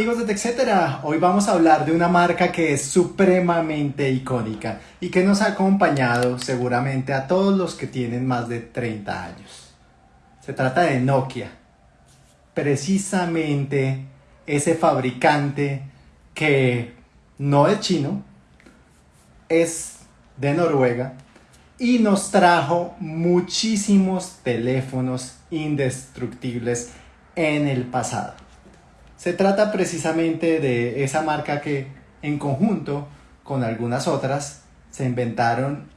amigos de TechCetera, hoy vamos a hablar de una marca que es supremamente icónica y que nos ha acompañado seguramente a todos los que tienen más de 30 años. Se trata de Nokia, precisamente ese fabricante que no es chino, es de Noruega y nos trajo muchísimos teléfonos indestructibles en el pasado. Se trata precisamente de esa marca que en conjunto con algunas otras se inventaron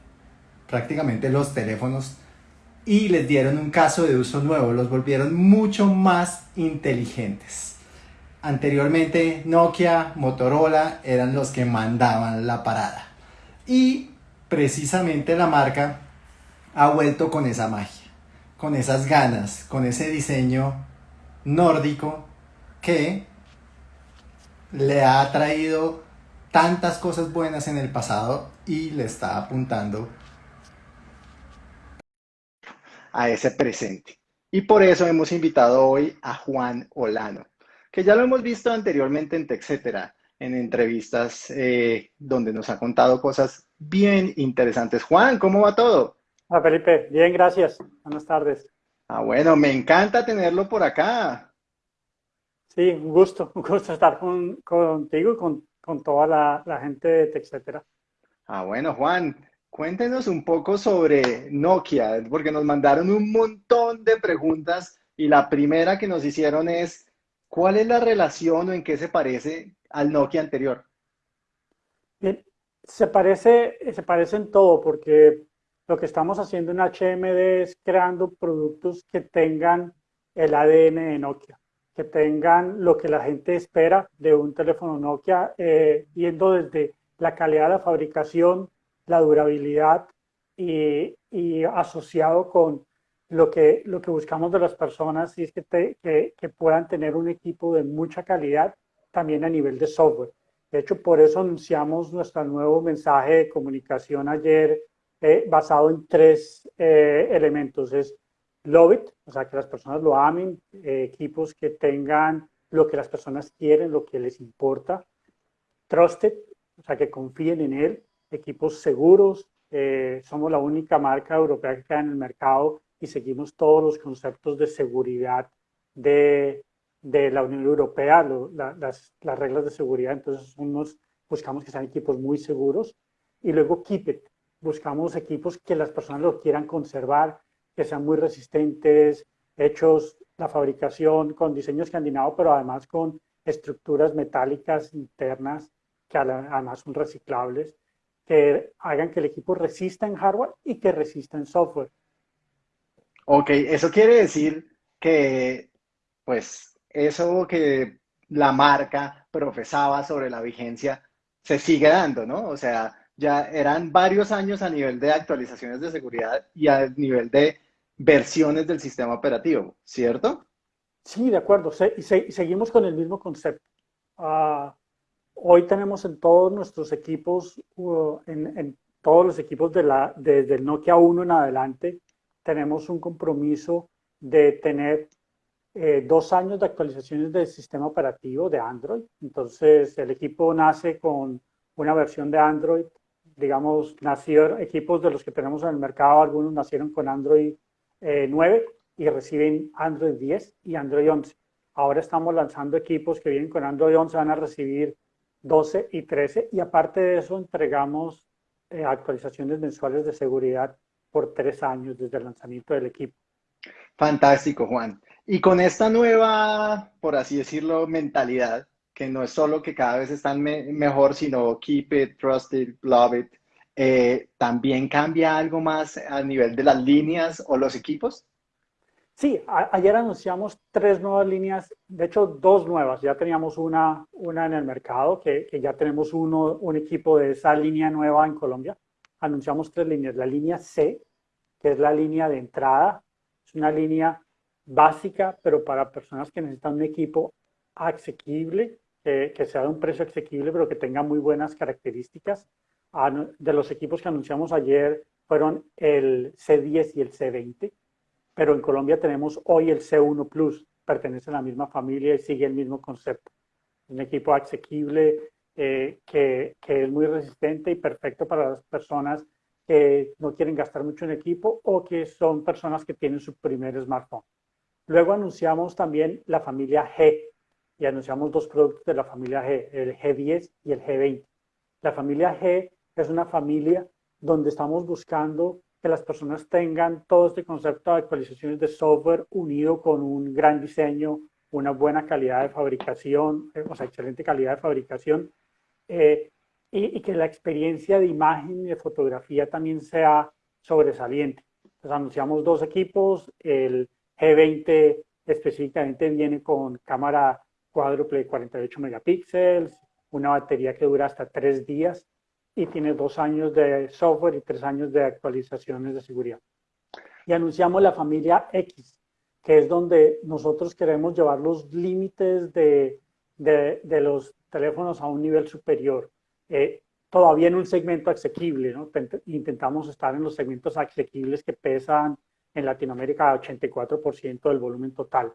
prácticamente los teléfonos y les dieron un caso de uso nuevo, los volvieron mucho más inteligentes. Anteriormente Nokia, Motorola eran los que mandaban la parada. Y precisamente la marca ha vuelto con esa magia, con esas ganas, con ese diseño nórdico que le ha traído tantas cosas buenas en el pasado y le está apuntando a ese presente. Y por eso hemos invitado hoy a Juan Olano, que ya lo hemos visto anteriormente en TechCetera, en entrevistas eh, donde nos ha contado cosas bien interesantes. Juan, ¿cómo va todo? Hola Felipe, bien, gracias. Buenas tardes. Ah, bueno, me encanta tenerlo por acá. Sí, un gusto, un gusto estar contigo y con, toda la, gente de TechCetera. Ah, bueno, Juan, cuéntenos un poco sobre Nokia, porque nos mandaron un montón de preguntas y la primera que nos hicieron es, ¿cuál es la relación o en qué se parece al Nokia anterior? Bien, se parece, se parece en todo, porque lo que estamos haciendo en HMD es creando productos que tengan el ADN de Nokia que tengan lo que la gente espera de un teléfono Nokia, eh, desde la calidad de la fabricación, la durabilidad y, asociado con lo que, lo que buscamos de las personas y es que, que, puedan tener un equipo de mucha calidad también a nivel de software. De hecho, por eso anunciamos nuestro nuevo mensaje de comunicación ayer eh, basado en tres eh, elementos. Es Love It, o sea, que las personas lo amen, eh, equipos que tengan lo que las personas quieren, lo que les importa. Trusted, o sea, que confíen en él, equipos seguros. Eh, somos la única marca europea que queda en el mercado y seguimos todos los conceptos de seguridad de, de la Unión Europea, las, las, reglas de seguridad. Entonces, unos, buscamos que sean equipos muy seguros. Y luego Keep It, buscamos equipos que las personas lo quieran conservar, que sean muy resistentes, hechos la fabricación con diseño escandinavo, pero además con estructuras metálicas internas que además son reciclables, que hagan que el equipo resista en hardware y que resista en software. Ok, eso quiere decir que, pues, eso que la marca profesaba sobre la vigencia se sigue dando, ¿no? O sea, ya eran varios años a nivel de actualizaciones de seguridad y a nivel de versiones del sistema operativo, ¿cierto? Sí, de acuerdo. seguimos con el mismo concepto. Ah, hoy tenemos en todos nuestros equipos, uh, en, todos los equipos de la, desde el Nokia 1 en adelante, tenemos un compromiso de tener eh, dos años de actualizaciones del sistema operativo de Android. Entonces, el equipo nace con una versión de Android, digamos, nació equipos de los que tenemos en el mercado, algunos nacieron con Android 9 eh, y reciben Android 10 y Android 11. Ahora estamos lanzando equipos que vienen con Android 11, van a recibir 12 y 13 y aparte de eso entregamos eh, actualizaciones mensuales de seguridad por tres años desde el lanzamiento del equipo. Fantástico, Juan. Y con esta nueva, por así decirlo, mentalidad, que no es solo que cada vez están mejor, sino keep it, trust it, love it, eh, ¿también cambia algo más a nivel de las líneas o los equipos? Sí, ayer anunciamos tres nuevas líneas, de hecho dos nuevas, ya teníamos una, una en el mercado, que, que, ya tenemos uno, un equipo de esa línea nueva en Colombia. Anunciamos tres líneas, la línea C, que es la línea de entrada, es una línea básica, pero para personas que necesitan un equipo asequible, que sea de un precio asequible, pero que tenga muy buenas características de los equipos que anunciamos ayer fueron el C10 y el C20, pero en Colombia tenemos hoy el C1 Plus, pertenece a la misma familia y sigue el mismo concepto. un equipo asequible eh, que, que, es muy resistente y perfecto para las personas que no quieren gastar mucho en equipo o que son personas que tienen su primer smartphone. Luego anunciamos también la familia G y anunciamos dos productos de la familia G, el G10 y el G20. La familia G es una familia donde estamos buscando que las personas tengan todo este concepto de actualizaciones de software unido con un gran diseño, una buena calidad de fabricación, eh, o sea, excelente calidad de fabricación, eh, y, que la experiencia de imagen y de fotografía también sea sobresaliente. Entonces anunciamos dos equipos, el G20 específicamente viene con cámara cuádruple de 48 megapíxeles, una batería que dura hasta tres días y tiene dos años de software y tres años de actualizaciones de seguridad. Y anunciamos la familia X, que es donde nosotros queremos llevar los límites de, de, los teléfonos a un nivel superior. Eh, todavía en un segmento asequible, ¿no? Intentamos estar en los segmentos asequibles que pesan en Latinoamérica 84% del volumen total.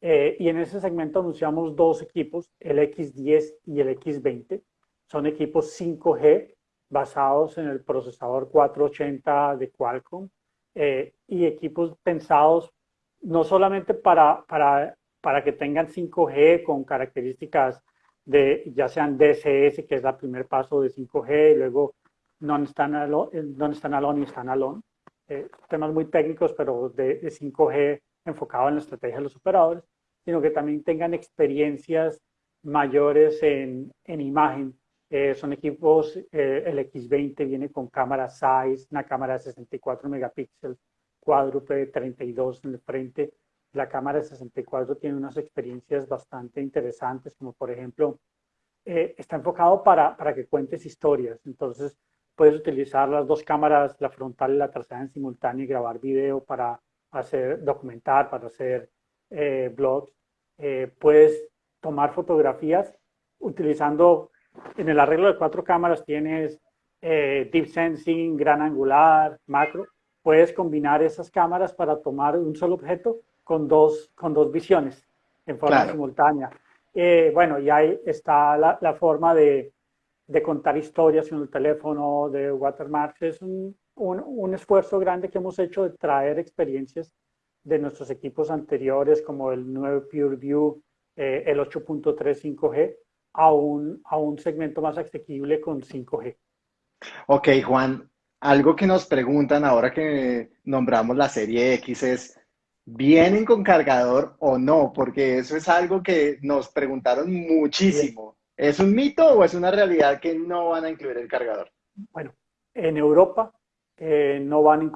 Eh, y en ese segmento anunciamos dos equipos, el X10 y el X20. Son equipos 5G basados en el procesador 480 de Qualcomm eh, y equipos pensados no solamente para, para, para que tengan 5G con características de ya sean DSS, que es el primer paso de 5G, y luego non-standalone eh, non y standalone, eh, temas muy técnicos, pero de, de 5G enfocado en la estrategia de los operadores, sino que también tengan experiencias mayores en, en imagen. Eh, son equipos, eh, el X20 viene con cámara size, una cámara de 64 megapíxeles, cuádruple de 32 en el frente. La cámara de 64 tiene unas experiencias bastante interesantes, como por ejemplo, eh, está enfocado para, para que cuentes historias. Entonces, puedes utilizar las dos cámaras, la frontal y la trasera en simultáneo y grabar video para hacer, documentar, para hacer eh, blogs. Eh, puedes tomar fotografías utilizando, en el arreglo de cuatro cámaras tienes eh, deep sensing, gran angular, macro. Puedes combinar esas cámaras para tomar un solo objeto con dos, con dos visiones en forma simultánea. bueno, y ahí está la, la forma de, de, contar historias en el teléfono, de watermarks. Es un, un, un esfuerzo grande que hemos hecho de traer experiencias de nuestros equipos anteriores, como el nuevo PureView, eh, el 8.3 5G, a un, a un segmento más asequible con 5G. Ok, Juan, algo que nos preguntan ahora que nombramos la serie X es, ¿vienen con cargador o no? Porque eso es algo que nos preguntaron muchísimo. ¿Es un mito o es una realidad que no van a incluir el cargador? Bueno, en Europa eh, no, van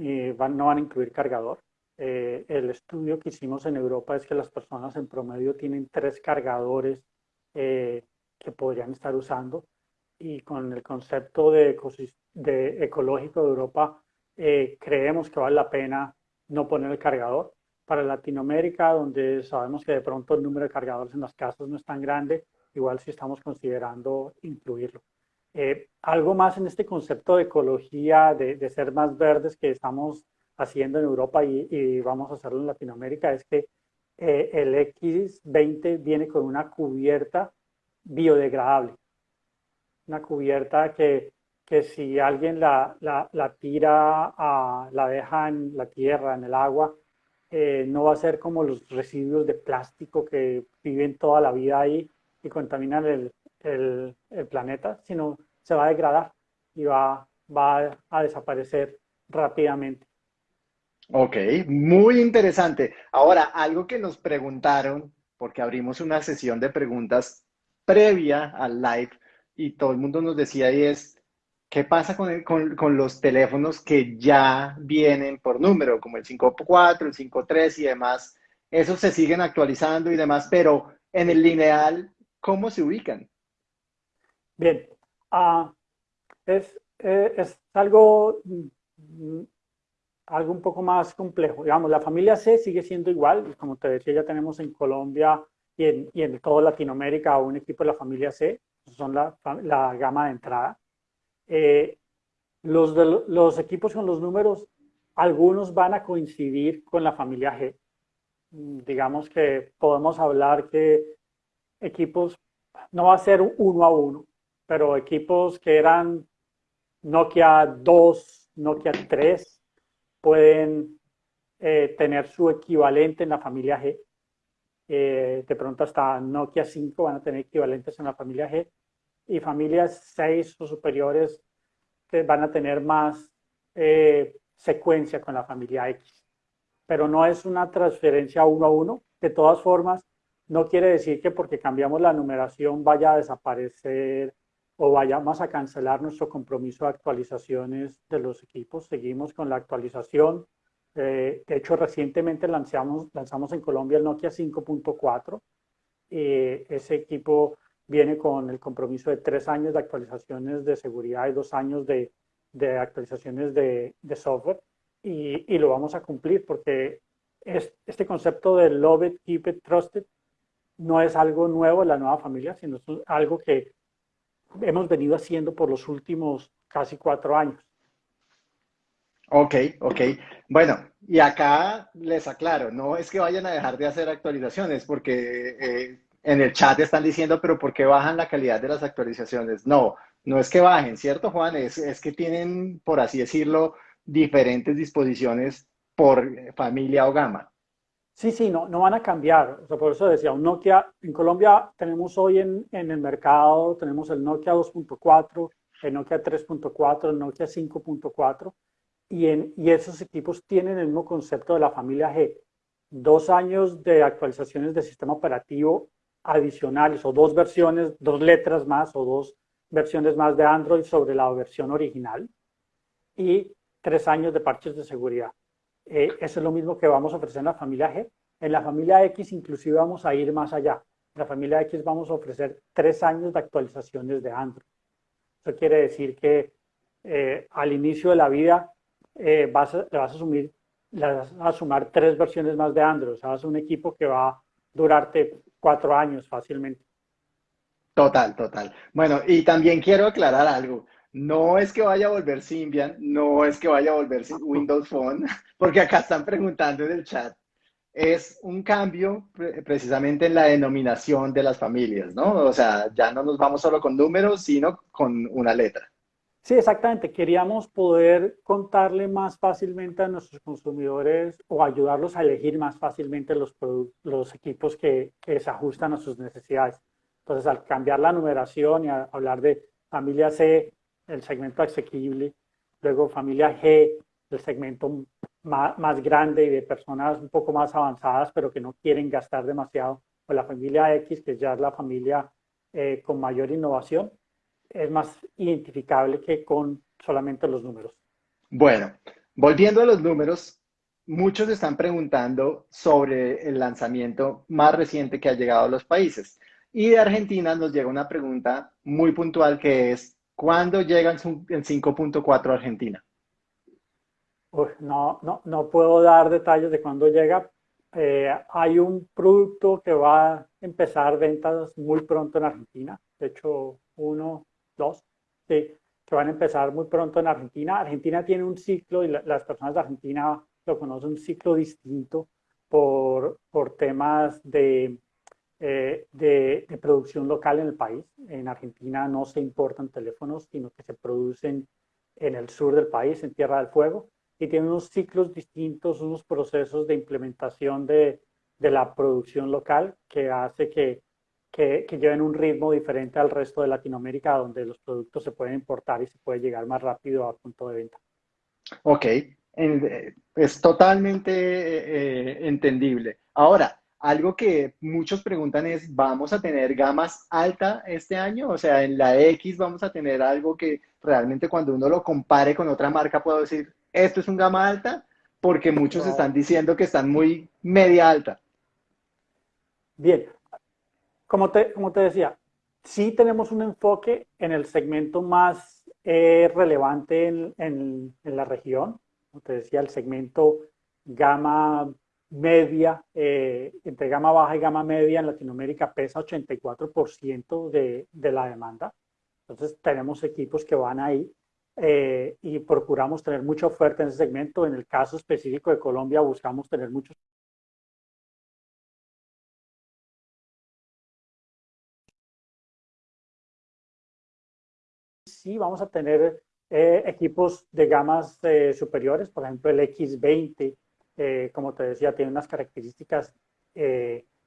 eh, van, no van a incluir cargador. Eh, el estudio que hicimos en Europa es que las personas en promedio tienen tres cargadores eh, que podrían estar usando y con el concepto de, de ecológico de Europa eh, creemos que vale la pena no poner el cargador. Para Latinoamérica, donde sabemos que de pronto el número de cargadores en las casas no es tan grande, igual si estamos considerando incluirlo. algo más en este concepto de ecología, de, de ser más verdes que estamos haciendo en Europa y, vamos a hacerlo en Latinoamérica es que eh, el X20 viene con una cubierta biodegradable. Una cubierta que, que si alguien la, la, tira, a, la deja en la tierra, en el agua, eh, no va a ser como los residuos de plástico que viven toda la vida ahí y contaminan el, el, el planeta, sino se va a degradar y va, va a desaparecer rápidamente. Ok, muy interesante. Ahora, algo que nos preguntaron, porque abrimos una sesión de preguntas previa al live y todo el mundo nos decía y es, ¿qué pasa con, con, los teléfonos que ya vienen por número, como el 5.4, el 5.3 y demás? Esos se siguen actualizando y demás, pero en el lineal, ¿cómo se ubican? Bien, uh, es, eh, es algo mm, algo un poco más complejo. Digamos, la familia C sigue siendo igual, como te decía, ya tenemos en Colombia y en, y en toda Latinoamérica un equipo de la familia C, son la, la gama de entrada. Eh, los, de, los equipos con los números, algunos van a coincidir con la familia G. Digamos que podemos hablar que equipos, no va a ser uno a uno, pero equipos que eran Nokia 2, Nokia 3, pueden eh, tener su equivalente en la familia G. Eh, de pronto hasta Nokia 5 van a tener equivalentes en la familia G y familias 6 o superiores van a tener más eh, secuencia con la familia X. Pero no es una transferencia uno a uno. De todas formas, no quiere decir que porque cambiamos la numeración vaya a desaparecer o vayamos a cancelar nuestro compromiso de actualizaciones de los equipos. Seguimos con la actualización. Eh, de hecho, recientemente lanzamos, lanzamos en Colombia el Nokia 5.4. Eh, ese equipo viene con el compromiso de tres años de actualizaciones de seguridad y dos años de, de actualizaciones de, de software. Y, y, lo vamos a cumplir porque es, este concepto de Love It, Keep It, Trusted no es algo nuevo en la nueva familia, sino es algo que hemos venido haciendo por los últimos casi cuatro años. Ok, ok. Bueno, y acá les aclaro, no es que vayan a dejar de hacer actualizaciones, porque eh, en el chat están diciendo, pero ¿por qué bajan la calidad de las actualizaciones? No, no es que bajen, ¿cierto, Juan? Es, es que tienen, por así decirlo, diferentes disposiciones por familia o gama. Sí, sí, no, no van a cambiar. O sea, por eso decía, un Nokia, en Colombia tenemos hoy en, en el mercado, tenemos el Nokia 2.4, el Nokia 3.4, el Nokia 5.4, y, y esos equipos tienen el mismo concepto de la familia G. Dos años de actualizaciones de sistema operativo adicionales o dos versiones, dos letras más o dos versiones más de Android sobre la versión original y tres años de parches de seguridad. Eh, eso es lo mismo que vamos a ofrecer en la familia G. En la familia X inclusive vamos a ir más allá. En la familia X vamos a ofrecer tres años de actualizaciones de Android. Eso quiere decir que eh, al inicio de la vida eh, vas a, a, asumir, sumar tres versiones más de Android. O sea, vas a un equipo que va a durarte cuatro años fácilmente. Total, total. Bueno, y también quiero aclarar algo. No es que vaya a volver Symbian, no es que vaya a volver Windows Phone, porque acá están preguntando en el chat. Es un cambio precisamente en la denominación de las familias, ¿no? O sea, ya no nos vamos solo con números, sino con una letra. Sí, exactamente. Queríamos poder contarle más fácilmente a nuestros consumidores o ayudarlos a elegir más fácilmente los, los equipos que, que se ajustan a sus necesidades. Entonces, al cambiar la numeración y hablar de familia C, el segmento asequible, luego familia G, el segmento más, grande y de personas un poco más avanzadas, pero que no quieren gastar demasiado, o la familia X, que ya es la familia eh, con mayor innovación, es más identificable que con solamente los números. Bueno, volviendo a los números, muchos están preguntando sobre el lanzamiento más reciente que ha llegado a los países. Y de Argentina nos llega una pregunta muy puntual que es, ¿Cuándo llega el 5.4 a Argentina? no, no, no puedo dar detalles de cuándo llega. Eh, hay un producto que va a empezar ventas muy pronto en Argentina. De hecho, uno, dos, sí, que van a empezar muy pronto en Argentina. Argentina tiene un ciclo y las personas de Argentina lo conocen, un ciclo distinto por, por temas de eh, de, producción local en el país. En Argentina no se importan teléfonos, sino que se producen en el sur del país, en Tierra del Fuego, y tienen unos ciclos distintos, unos procesos de implementación de, de la producción local que hace que, que, que, lleven un ritmo diferente al resto de Latinoamérica, donde los productos se pueden importar y se puede llegar más rápido a punto de venta. Ok, es totalmente eh, eh, entendible. Ahora, algo que muchos preguntan es, ¿vamos a tener gamas alta este año? O sea, en la X vamos a tener algo que realmente cuando uno lo compare con otra marca puedo decir, esto es un gama alta, porque muchos están diciendo que están muy media alta. Bien, como te, como te decía, sí tenemos un enfoque en el segmento más eh, relevante en, en, en la región. Como te decía, el segmento gama media, eh, entre gama baja y gama media en Latinoamérica pesa 84% de, de, la demanda. Entonces tenemos equipos que van ahí eh, y procuramos tener mucha oferta en ese segmento. En el caso específico de Colombia buscamos tener muchos sí vamos a tener eh, equipos de gamas superiores, por ejemplo el X20, eh, como te decía, tiene unas características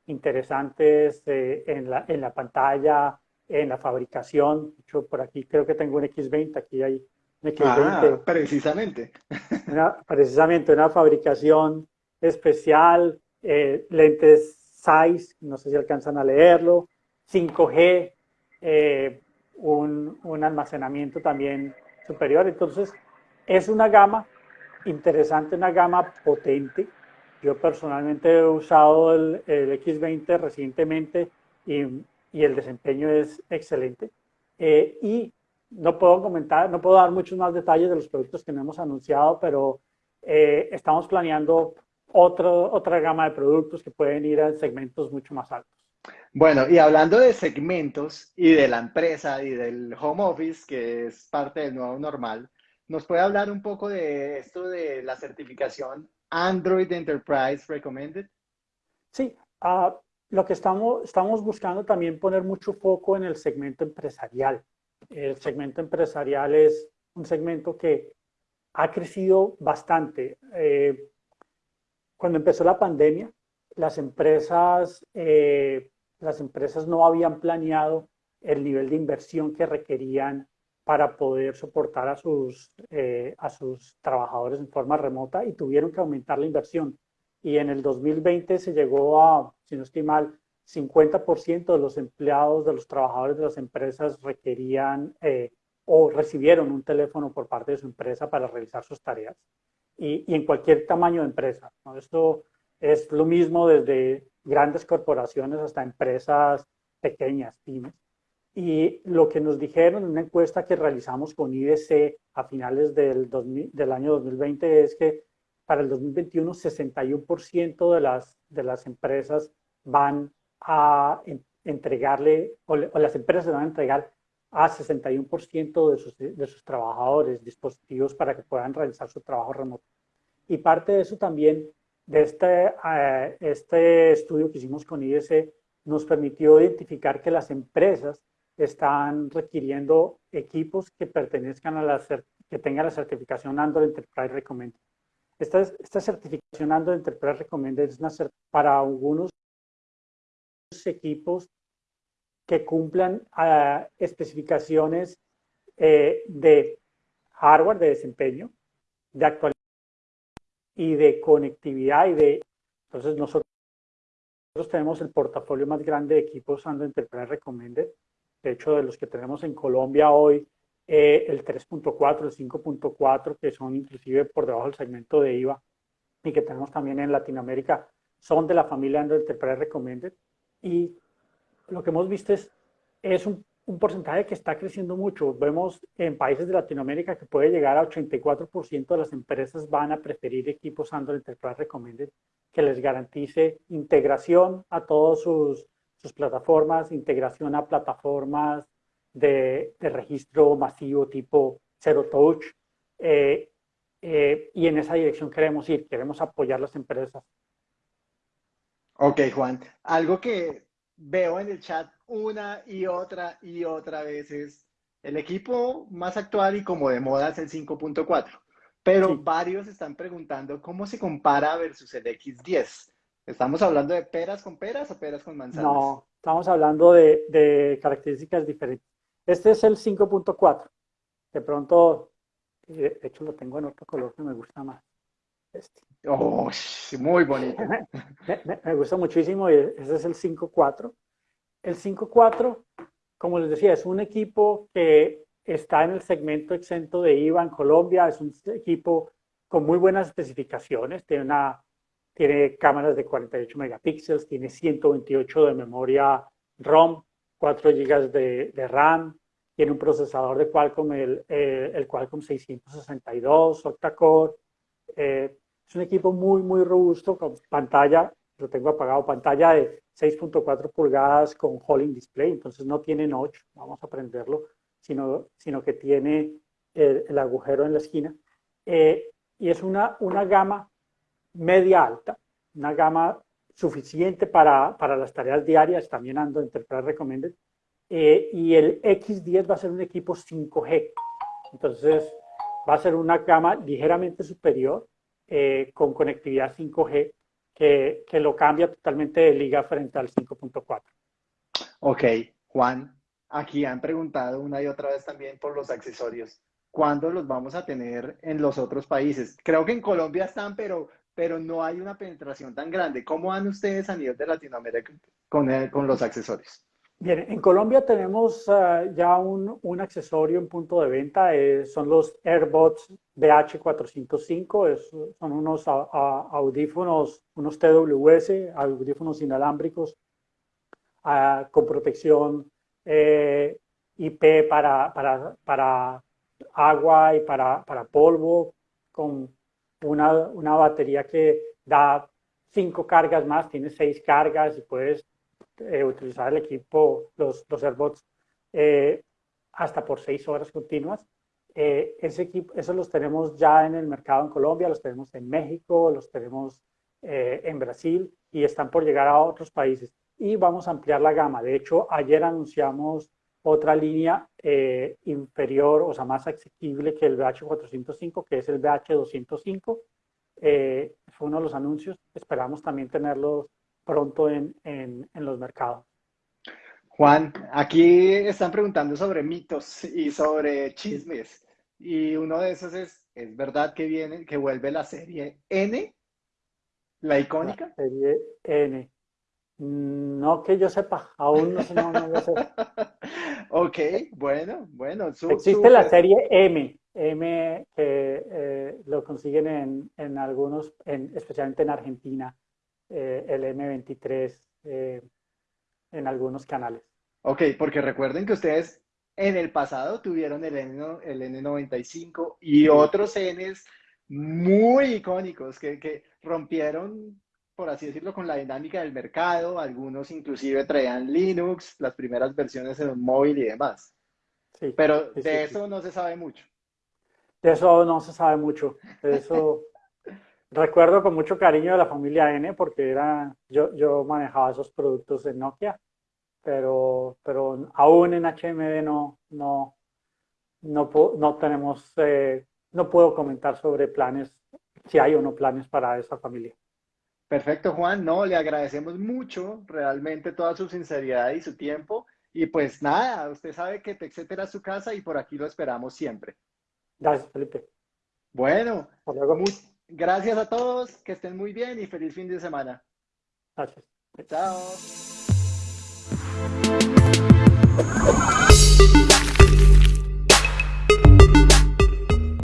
interesantes en la, en, la, pantalla, en la fabricación. Hecho, por aquí creo que tengo un X20, aquí hay un X20. Ah, precisamente. precisamente una fabricación especial, lentes size, no sé si alcanzan a leerlo, 5G, un, un almacenamiento también superior. Entonces, es una gama interesante, una gama potente. Yo personalmente he usado el, X20 recientemente y, y, el desempeño es excelente. Eh, y no puedo comentar, no puedo dar muchos más detalles de los productos que no hemos anunciado, pero eh, estamos planeando otro, otra gama de productos que pueden ir a segmentos mucho más altos. Bueno, y hablando de segmentos y de la empresa y del home office, que es parte del nuevo normal, ¿nos puede hablar un poco de esto de la certificación Android Enterprise Recommended? Sí, uh, lo que estamos, estamos buscando también poner mucho foco en el segmento empresarial. El segmento empresarial es un segmento que ha crecido bastante. Eh, cuando empezó la pandemia, las empresas eh, las empresas no habían planeado el nivel de inversión que requerían para poder soportar a sus, eh, a sus trabajadores en forma remota y tuvieron que aumentar la inversión. Y en el 2020 se llegó a, si no estoy mal, 50% de los empleados, de los trabajadores de las empresas requerían eh, o recibieron un teléfono por parte de su empresa para realizar sus tareas. Y, y en cualquier tamaño de empresa. ¿no? Esto es lo mismo desde grandes corporaciones hasta empresas pequeñas, pymes. Y lo que nos dijeron en una encuesta que realizamos con IDC a finales del, del año 2020 es que para el 2021 61% de las, de las empresas van a entregarle, o, las empresas van a entregar a 61% de sus, de sus trabajadores dispositivos para que puedan realizar su trabajo remoto. Y parte de eso también de este, eh, este estudio que hicimos con IDC nos permitió identificar que las empresas están requiriendo equipos que pertenezcan a la que tengan la certificación Android Enterprise Recommended. Esta, esta certificación Android Enterprise Recommended es una para algunos equipos que cumplan uh, especificaciones eh, de hardware de desempeño, de actualización y de conectividad y de... Entonces nosotros, tenemos el portafolio más grande de equipos Android Enterprise Recommended. De hecho, de los que tenemos en Colombia hoy, eh, el 3.4, el 5.4, que son inclusive por debajo del segmento de IVA, y que tenemos también en Latinoamérica, son de la familia Android Enterprise Recommended. Y lo que hemos visto es, es un un porcentaje que está creciendo mucho. Vemos en países de Latinoamérica que puede llegar a 84% de las empresas van a preferir equipos Android Enterprise Recommended que les garantice integración a todas sus, sus plataformas, integración a plataformas de, de, registro masivo tipo Zero Touch. Eh, eh, y en esa dirección queremos ir, queremos apoyar las empresas. Ok, Juan. Algo que veo en el chat una y otra y otra vez es el equipo más actual y como de moda es el 5.4. Pero varios están preguntando cómo se compara versus el X10. ¿Estamos hablando de peras con peras o peras con manzanas? No, estamos hablando de, de características diferentes. Este es el 5.4. De pronto, de hecho lo tengo en otro color que me gusta más. Este. Oh, muy bonito. me, gusta muchísimo y ese es el 5.4. El 5.4, como les decía, es un equipo que está en el segmento exento de IVA en Colombia, es un equipo con muy buenas especificaciones, tiene, una, tiene cámaras de 48 megapíxeles, tiene 128 de memoria ROM, 4 GB de, RAM, tiene un procesador de Qualcomm, el, eh, el Qualcomm 662, octa-core, eh, es un equipo muy, muy robusto con pantalla, lo tengo apagado, pantalla de 6.4 pulgadas con Holding Display, entonces no tiene notch, vamos a aprenderlo, sino, sino que tiene el, agujero en la esquina. Eh, y es una, una gama media alta, una gama suficiente para, para las tareas diarias, también ando Enterprise Recommended, eh, y el X10 va a ser un equipo 5G. Entonces, va a ser una gama ligeramente superior eh, con conectividad 5G que, que, lo cambia totalmente de liga frente al 5.4. Ok, Juan, aquí han preguntado una y otra vez también por los accesorios. ¿Cuándo los vamos a tener en los otros países? Creo que en Colombia están, pero, pero no hay una penetración tan grande. ¿Cómo van ustedes a nivel de Latinoamérica con, con los accesorios? Bien, en Colombia tenemos uh, ya un, un, accesorio en punto de venta, eh, son los AirBots BH405, es, son unos audífonos, unos TWS, audífonos inalámbricos uh, con protección eh, IP para, para, para, agua y para, para polvo, con una, una batería que da cinco cargas más, tiene seis cargas y puedes eh, utilizar el equipo, los, los AirBots, eh, hasta por seis horas continuas. Eh, ese equipo, esos los tenemos ya en el mercado en Colombia, los tenemos en México, los tenemos en Brasil y están por llegar a otros países. Y vamos a ampliar la gama. De hecho, ayer anunciamos otra línea inferior, o sea, más asequible que el BH405, que es el BH205. fue uno de los anuncios. Esperamos también tenerlos pronto en, en, en los mercados. Juan, aquí están preguntando sobre mitos y sobre chismes. Y uno de esos es, ¿es verdad que viene, que vuelve la serie N? ¿La icónica? La serie N. No que yo sepa, aún no sé. No, no sé. ok, bueno, bueno. Existe la serie M, M que eh, lo consiguen en, en algunos, en, especialmente en Argentina. Eh, el M23 eh, en algunos canales. Ok, porque recuerden que ustedes en el pasado tuvieron el, N, el N95 y otros Ns muy icónicos que, que, rompieron, por así decirlo, con la dinámica del mercado. Algunos inclusive traían Linux, las primeras versiones en un móvil y demás. Sí, Pero de eso no se sabe mucho. De eso no se sabe mucho. De eso Recuerdo con mucho cariño de la familia N porque era, yo, yo manejaba esos productos en Nokia, pero, pero aún en HMD no, no, no, no tenemos, eh, no puedo comentar sobre planes, si hay o no planes para esa familia. Perfecto, Juan. No, le agradecemos mucho realmente toda su sinceridad y su tiempo. Y pues nada, usted sabe que etcétera es su casa y por aquí lo esperamos siempre. Gracias, Felipe. Bueno. Gracias a todos, que estén muy bien y feliz fin de semana. Gracias. Chao.